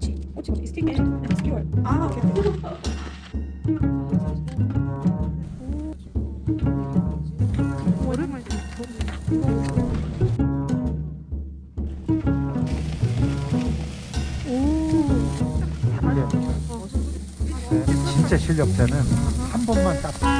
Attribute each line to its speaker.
Speaker 1: 꽃이, 꽃이, 꽃이. 스티커, 스티커.
Speaker 2: 아, 오케이.
Speaker 1: 오랜만에
Speaker 3: 네, 진짜 실력자는 한 번만 딱